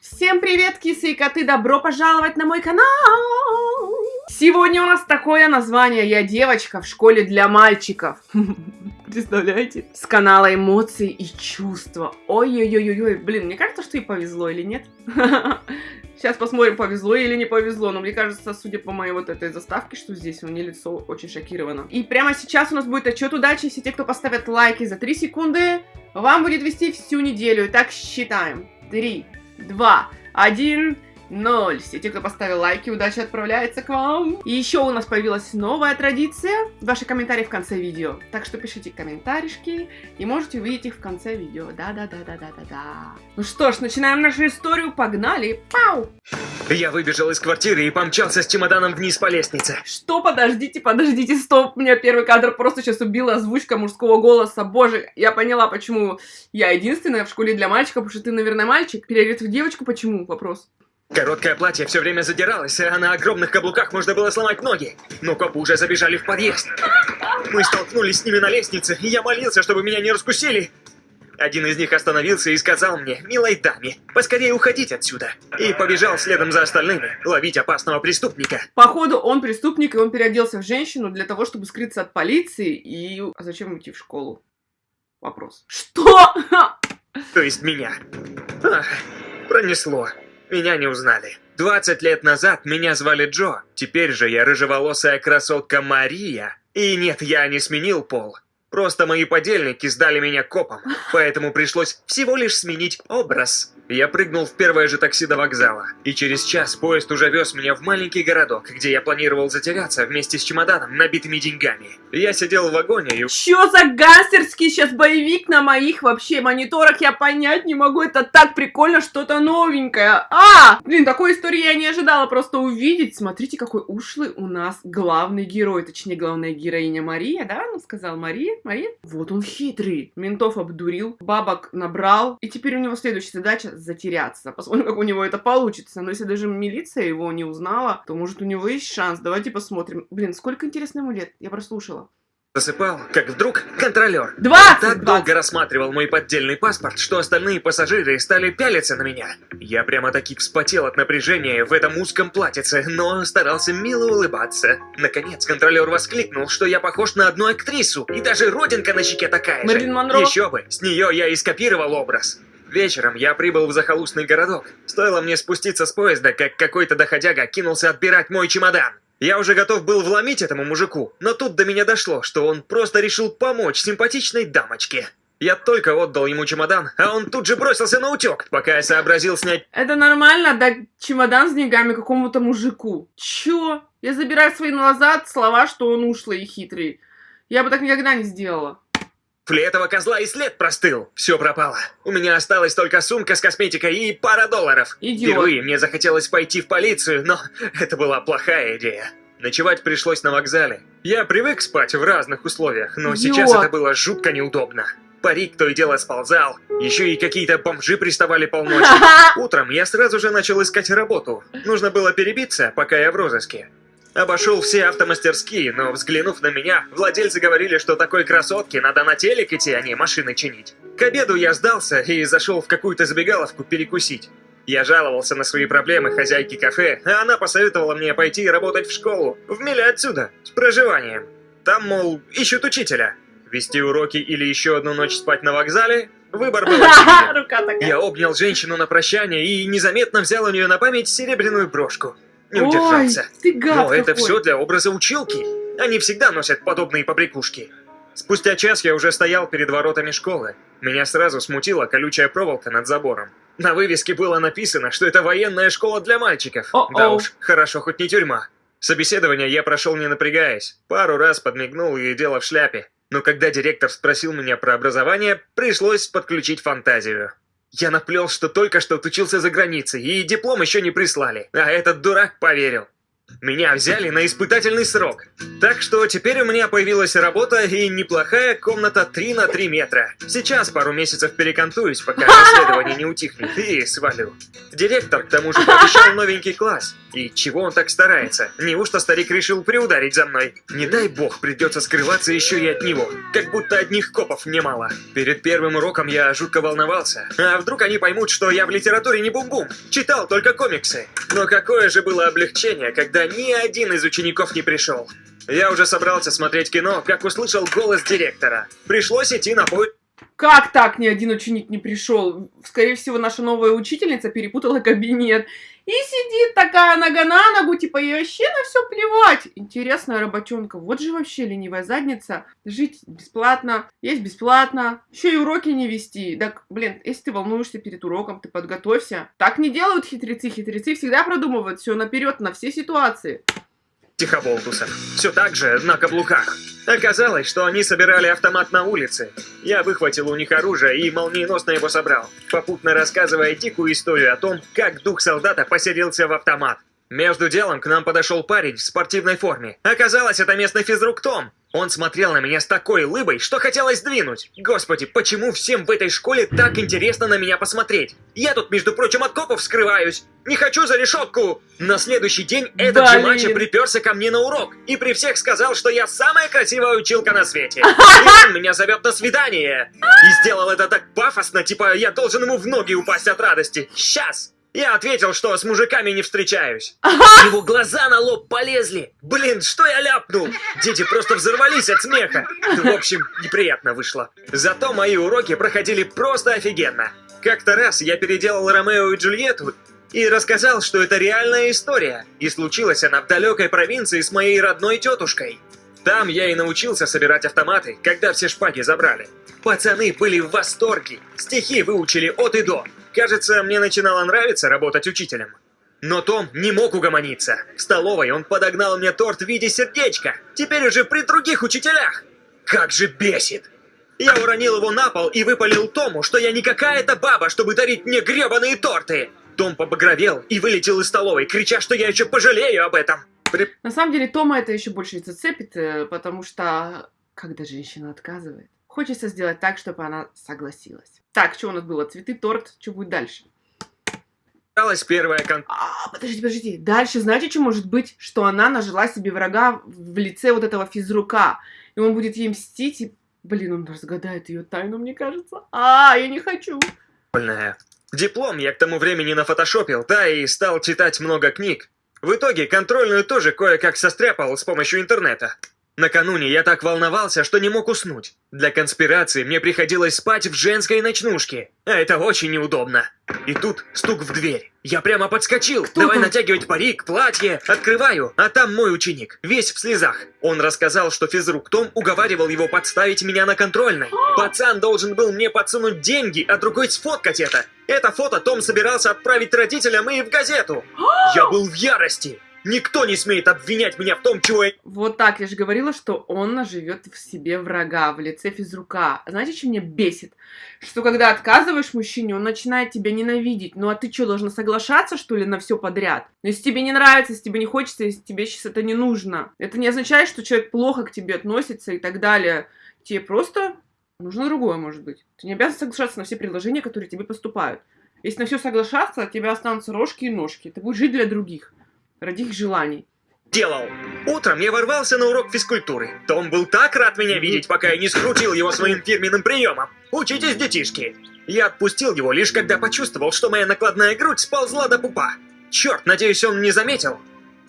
Всем привет, кисы и коты! Добро пожаловать на мой канал! Сегодня у нас такое название «Я девочка в школе для мальчиков». Представляете? С канала эмоции и чувства. Ой-ой-ой-ой, блин, мне кажется, что и повезло или нет? Сейчас посмотрим, повезло или не повезло. Но мне кажется, судя по моей вот этой заставке, что здесь у меня лицо очень шокировано. И прямо сейчас у нас будет отчет удачи. Все те, кто поставят лайки за 3 секунды, вам будет вести всю неделю. Итак, считаем. 3, 2, 1... Ноль. Все те, кто поставил лайки, удача отправляется к вам. И еще у нас появилась новая традиция. Ваши комментарии в конце видео. Так что пишите комментаришки и можете увидеть их в конце видео. Да-да-да-да-да-да-да. Ну что ж, начинаем нашу историю. Погнали. Пау! Я выбежал из квартиры и помчался с чемоданом вниз по лестнице. Что? Подождите, подождите, стоп. Меня первый кадр просто сейчас убила озвучка мужского голоса. Боже, я поняла, почему я единственная в школе для мальчиков, потому что ты, наверное, мальчик. Переодет в девочку, почему? Вопрос. Короткое платье все время задиралось, а на огромных каблуках можно было сломать ноги. Но копы уже забежали в подъезд. Мы столкнулись с ними на лестнице, и я молился, чтобы меня не раскусили. Один из них остановился и сказал мне, милой даме, поскорее уходить отсюда. И побежал следом за остальными, ловить опасного преступника. Походу, он преступник, и он переоделся в женщину для того, чтобы скрыться от полиции. И... А зачем идти в школу? Вопрос. Что? То есть меня. Ах, пронесло. Меня не узнали. 20 лет назад меня звали Джо, теперь же я рыжеволосая красотка Мария. И нет, я не сменил пол. Просто мои подельники сдали меня копам, поэтому пришлось всего лишь сменить образ. Я прыгнул в первое же такси до вокзала, и через час поезд уже вез меня в маленький городок, где я планировал затеряться вместе с чемоданом, набитыми деньгами. Я сидел в вагоне и... Чё за гангстерский сейчас боевик на моих вообще мониторах? Я понять не могу, это так прикольно, что-то новенькое. А! Блин, такой истории я не ожидала просто увидеть. Смотрите, какой ушлый у нас главный герой, точнее, главная героиня Мария, да? Ну, сказал Мария, Мария. Вот он хитрый. Ментов обдурил, бабок набрал, и теперь у него следующая задача затеряться. Посмотрим, как у него это получится. Но если даже милиция его не узнала, то может у него есть шанс. Давайте посмотрим. Блин, сколько интересно ему лет? Я прослушала. Засыпал, как вдруг контролер. 20! Так 20. долго рассматривал мой поддельный паспорт, что остальные пассажиры стали пялиться на меня. Я прямо-таки вспотел от напряжения в этом узком платьице, но старался мило улыбаться. Наконец, контролер воскликнул, что я похож на одну актрису, и даже родинка на щеке такая Мэрилин же. Монро? Еще бы, с нее я и скопировал образ. Вечером я прибыл в захолустный городок. Стоило мне спуститься с поезда, как какой-то доходяга кинулся отбирать мой чемодан. Я уже готов был вломить этому мужику, но тут до меня дошло, что он просто решил помочь симпатичной дамочке. Я только отдал ему чемодан, а он тут же бросился на утек, пока я сообразил снять... Это нормально отдать чемодан с деньгами какому-то мужику? Чё? Я забираю свои назад слова, что он ушлый и хитрый. Я бы так никогда не сделала. Фли этого козла и след простыл. Все пропало. У меня осталась только сумка с косметикой и пара долларов. Идиот. Впервые мне захотелось пойти в полицию, но это была плохая идея. Ночевать пришлось на вокзале. Я привык спать в разных условиях, но сейчас Идиот. это было жутко неудобно. Парик то и дело сползал, еще и какие-то бомжи приставали полночи. Утром я сразу же начал искать работу. Нужно было перебиться, пока я в розыске. Обошел все автомастерские, но взглянув на меня, владельцы говорили, что такой красотке надо на телек идти, а не машины чинить. К обеду я сдался и зашел в какую-то забегаловку перекусить. Я жаловался на свои проблемы хозяйке кафе, а она посоветовала мне пойти работать в школу, в миле отсюда, с проживанием. Там, мол, ищут учителя. Вести уроки или еще одну ночь спать на вокзале? Выбор был очевиден. Я обнял женщину на прощание и незаметно взял у нее на память серебряную брошку. Не Ой, удержался. ты гад Но это какой. все для образа училки. Они всегда носят подобные побрякушки. Спустя час я уже стоял перед воротами школы. Меня сразу смутила колючая проволока над забором. На вывеске было написано, что это военная школа для мальчиков. О-оу. Да уж, хорошо, хоть не тюрьма. Собеседование я прошел не напрягаясь. Пару раз подмигнул и дело в шляпе. Но когда директор спросил меня про образование, пришлось подключить фантазию. Я наплел, что только что отучился за границей, и диплом еще не прислали. А этот дурак поверил. Меня взяли на испытательный срок. Так что теперь у меня появилась работа и неплохая комната 3 на 3 метра. Сейчас пару месяцев перекантуюсь, пока расследование не утихнет, и свалю. Директор, к тому же, пообещал новенький класс. И чего он так старается? Неужто старик решил приударить за мной? Не дай бог, придется скрываться еще и от него. Как будто одних копов мне мало. Перед первым уроком я жутко волновался. А вдруг они поймут, что я в литературе не бум-бум? Читал только комиксы. Но какое же было облегчение, когда ни один из учеников не пришел. Я уже собрался смотреть кино, как услышал голос директора. Пришлось идти на поиск. Как так ни один ученик не пришел? Скорее всего, наша новая учительница перепутала кабинет. И сидит такая нога на ногу, типа, ей вообще на все плевать. Интересная работенка. Вот же вообще ленивая задница. Жить бесплатно, есть бесплатно, еще и уроки не вести. Так, блин, если ты волнуешься перед уроком, ты подготовься. Так не делают хитрецы. Хитрецы всегда продумывают все наперед, на все ситуации. Тихоболтусов. Все так же, на каблуках. Оказалось, что они собирали автомат на улице. Я выхватил у них оружие и молниеносно его собрал, попутно рассказывая дикую историю о том, как дух солдата поселился в автомат. Между делом к нам подошел парень в спортивной форме. Оказалось, это местный физрук Том. Он смотрел на меня с такой улыбой, что хотелось двинуть. Господи, почему всем в этой школе так интересно на меня посмотреть? Я тут, между прочим, от копов скрываюсь. Не хочу за решетку. На следующий день этот же мачо приперся ко мне на урок и при всех сказал, что я самая красивая училка на свете. И он меня зовет на свидание. И сделал это так пафосно, типа я должен ему в ноги упасть от радости. Сейчас. Я ответил, что с мужиками не встречаюсь. Его глаза на лоб полезли. Блин, что я ляпнул? Дети просто взорвались от смеха. В общем, неприятно вышло. Зато мои уроки проходили просто офигенно. Как-то раз я переделал Ромео и Джульетту и рассказал, что это реальная история. И случилась она в далекой провинции с моей родной тетушкой. Там я и научился собирать автоматы, когда все шпаги забрали. Пацаны были в восторге. Стихи выучили от и до. Кажется, мне начинало нравиться работать учителем. Но Том не мог угомониться. В столовой он подогнал мне торт в виде сердечка. Теперь уже при других учителях. Как же бесит! Я уронил его на пол и выпалил Тому, что я не какая-то баба, чтобы дарить мне гребаные торты. Том побагровел и вылетел из столовой, крича, что я еще пожалею об этом. При... На самом деле Тома это еще больше зацепит, э, потому что когда женщина отказывает, хочется сделать так, чтобы она согласилась. Так, что у нас было? Цветы, торт, что будет дальше? Осталась первая кон... А, подождите, подождите. Дальше знаете, что может быть? Что она нажила себе врага в лице вот этого физрука. И он будет ей мстить, и, блин, он разгадает ее тайну, мне кажется. А, я не хочу. Диплом я к тому времени нафотошопил, да, и стал читать много книг. В итоге контрольную тоже кое-как состряпал с помощью интернета. Накануне я так волновался, что не мог уснуть. Для конспирации мне приходилось спать в женской ночнушке, а это очень неудобно. И тут стук в дверь. Я прямо подскочил. Кто Давай там? натягивать парик, платье. Открываю, а там мой ученик, весь в слезах. Он рассказал, что физрук Том уговаривал его подставить меня на контрольной. Пацан должен был мне подсунуть деньги, а другой сфоткать это. Это фото Том собирался отправить родителям и в газету. Я был в ярости. Никто не смеет обвинять меня в том, чего я... Вот так, я же говорила, что он наживет в себе врага в лице физрука. Знаете, что меня бесит? Что когда отказываешь мужчине, он начинает тебя ненавидеть. Ну а ты что, должна соглашаться, что ли, на все подряд? Но если тебе не нравится, если тебе не хочется, если тебе сейчас это не нужно. Это не означает, что человек плохо к тебе относится и так далее. Тебе просто нужно другое, может быть. Ты не обязан соглашаться на все предложения, которые тебе поступают. Если на все соглашаться, от тебя останутся рожки и ножки. Ты будешь жить для других ради их желаний. Делал. Утром я ворвался на урок физкультуры. Том был так рад меня видеть, пока я не скрутил его своим фирменным приемом. Учитесь, детишки. Я отпустил его лишь когда почувствовал, что моя накладная грудь сползла до пупа. Черт, надеюсь, он не заметил.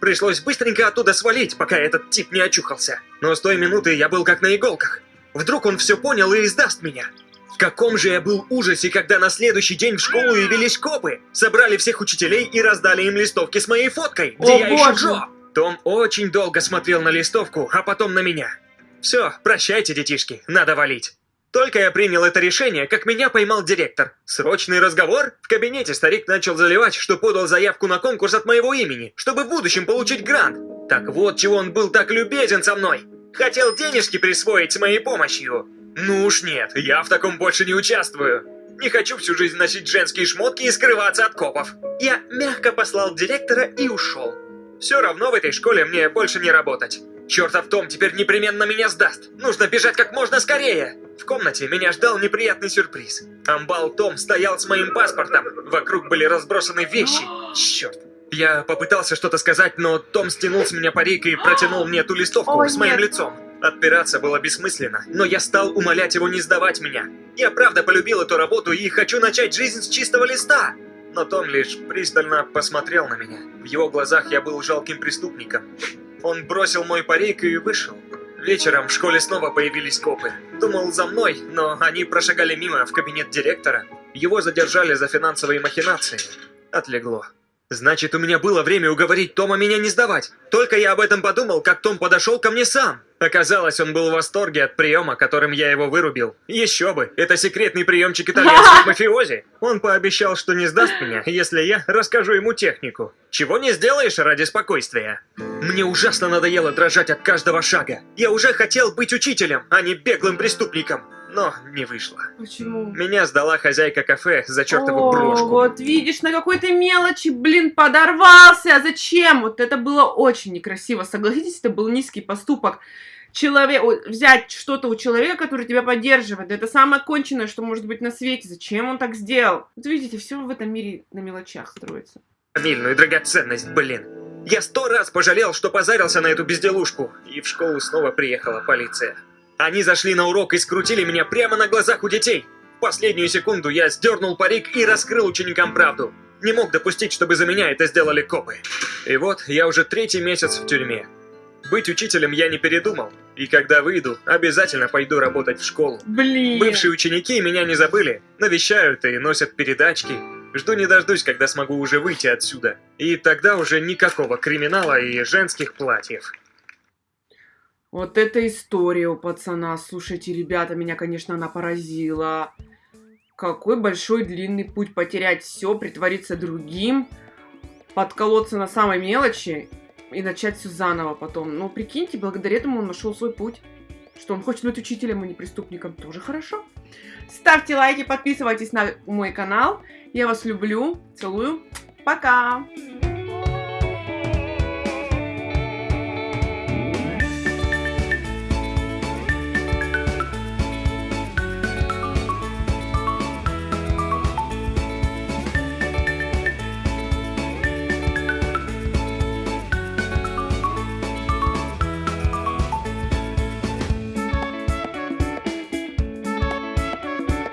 Пришлось быстренько оттуда свалить, пока этот тип не очухался. Но с той минуты я был как на иголках. Вдруг он все понял и издаст меня. В каком же я был ужасе, когда на следующий день в школу явились копы, собрали всех учителей и раздали им листовки с моей фоткой, где О, я боже. еще Джо. Том очень долго смотрел на листовку, а потом на меня. Все, прощайте, детишки, надо валить. Только я принял это решение, как меня поймал директор. Срочный разговор? В кабинете старик начал заливать, что подал заявку на конкурс от моего имени, чтобы в будущем получить грант. Так вот, чего он был так любезен со мной. Хотел денежки присвоить моей помощью. Ну уж нет, я в таком больше не участвую. Не хочу всю жизнь носить женские шмотки и скрываться от копов. Я мягко послал директора и ушел. Все равно в этой школе мне больше не работать. Чертов Том теперь непременно меня сдаст. Нужно бежать как можно скорее. В комнате меня ждал неприятный сюрприз. Амбал Том стоял с моим паспортом. Вокруг были разбросаны вещи. Черт. Я попытался что-то сказать, но Том стянул с меня парик и протянул мне ту листовку Ой, с моим нет. лицом. Отпираться было бессмысленно, но я стал умолять его не сдавать меня. Я правда полюбил эту работу и хочу начать жизнь с чистого листа. Но Том лишь пристально посмотрел на меня. В его глазах я был жалким преступником. Он бросил мой парик и вышел. Вечером в школе снова появились копы. Думал за мной, но они прошагали мимо в кабинет директора. Его задержали за финансовые махинации. Отлегло. Значит, у меня было время уговорить Тома меня не сдавать. Только я об этом подумал, как Том подошел ко мне сам. Оказалось, он был в восторге от приема, которым я его вырубил. Еще бы, это секретный приемчик итальянских мафиози. Он пообещал, что не сдаст меня, если я расскажу ему технику. Чего не сделаешь ради спокойствия. Мне ужасно надоело дрожать от каждого шага. Я уже хотел быть учителем, а не беглым преступником. Но не вышло. Почему? Меня сдала хозяйка кафе за чертову О, брошку. вот видишь, на какой-то мелочи, блин, подорвался. Зачем? Вот это было очень некрасиво. Согласитесь, это был низкий поступок. Человек, взять что-то у человека, который тебя поддерживает, это самое конченное, что может быть на свете. Зачем он так сделал? Вот видите, все в этом мире на мелочах строится. фамильную драгоценность, блин. Я сто раз пожалел, что позарился на эту безделушку, и в школу снова приехала полиция. Они зашли на урок и скрутили меня прямо на глазах у детей. В последнюю секунду я сдернул парик и раскрыл ученикам правду. Не мог допустить, чтобы за меня это сделали копы. И вот я уже третий месяц в тюрьме. Быть учителем я не передумал, и когда выйду, обязательно пойду работать в школу. Блин. Бывшие ученики меня не забыли, навещают и носят передачки. Жду не дождусь, когда смогу уже выйти отсюда. И тогда уже никакого криминала и женских платьев. Вот эта история у пацана. Слушайте, ребята, меня, конечно, она поразила. Какой большой длинный путь потерять все, притвориться другим, подколоться на самой мелочи и начать все заново потом. Ну, прикиньте, благодаря этому он нашел свой путь. Что он хочет быть учителем, а не преступником. Тоже хорошо. Ставьте лайки, подписывайтесь на мой канал. Я вас люблю. Целую. Пока.